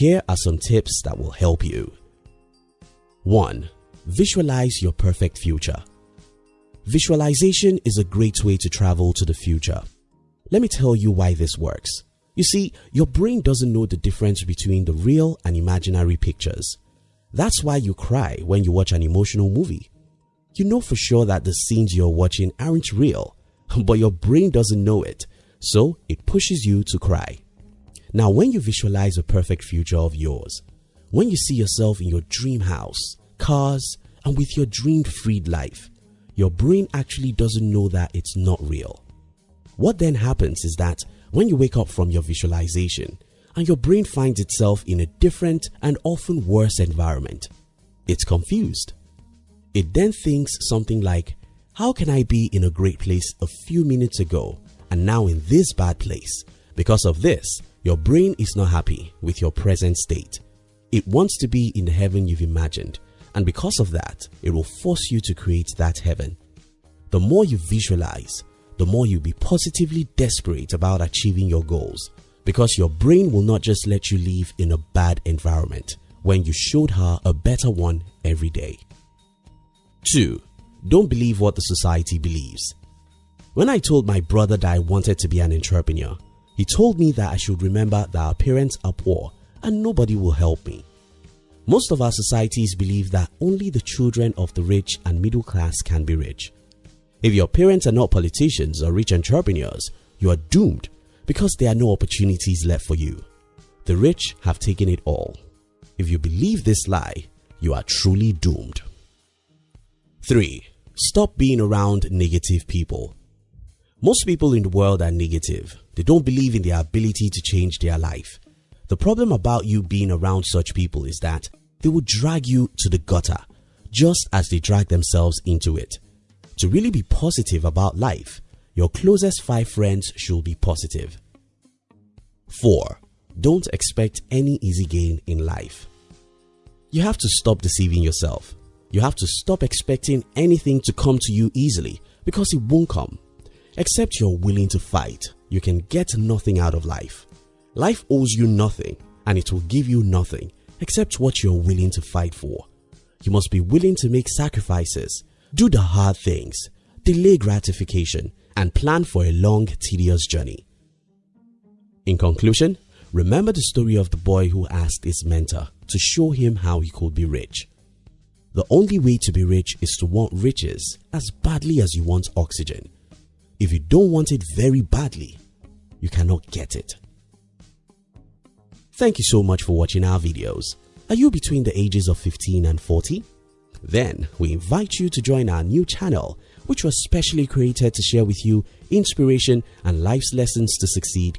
Here are some tips that will help you. 1. Visualize your perfect future. Visualization is a great way to travel to the future. Let me tell you why this works. You see, your brain doesn't know the difference between the real and imaginary pictures. That's why you cry when you watch an emotional movie. You know for sure that the scenes you're watching aren't real, but your brain doesn't know it, so it pushes you to cry. Now, when you visualize a perfect future of yours, when you see yourself in your dream house, cars, and with your dreamed freed life, your brain actually doesn't know that it's not real. What then happens is that when you wake up from your visualization and your brain finds itself in a different and often worse environment, it's confused. It then thinks something like, how can I be in a great place a few minutes ago and now in this bad place? Because of this, your brain is not happy with your present state. It wants to be in the heaven you've imagined and because of that, it will force you to create that heaven. The more you visualize, the more you'll be positively desperate about achieving your goals because your brain will not just let you live in a bad environment when you showed her a better one every day. 2. Don't believe what the society believes. When I told my brother that I wanted to be an entrepreneur, he told me that I should remember that our parents are poor and nobody will help me. Most of our societies believe that only the children of the rich and middle class can be rich. If your parents are not politicians or rich entrepreneurs, you are doomed because there are no opportunities left for you. The rich have taken it all. If you believe this lie, you are truly doomed. 3. Stop being around negative people. Most people in the world are negative. They don't believe in their ability to change their life. The problem about you being around such people is that they will drag you to the gutter just as they drag themselves into it. To really be positive about life, your closest 5 friends should be positive. 4. Don't expect any easy gain in life. You have to stop deceiving yourself. You have to stop expecting anything to come to you easily because it won't come. Except you're willing to fight, you can get nothing out of life. Life owes you nothing and it will give you nothing except what you're willing to fight for. You must be willing to make sacrifices, do the hard things, delay gratification and plan for a long tedious journey. In conclusion, remember the story of the boy who asked his mentor to show him how he could be rich. The only way to be rich is to want riches as badly as you want oxygen. If you don't want it very badly, you cannot get it. Thank you so much for watching our videos. Are you between the ages of 15 and 40? Then we invite you to join our new channel which was specially created to share with you inspiration and life's lessons to succeed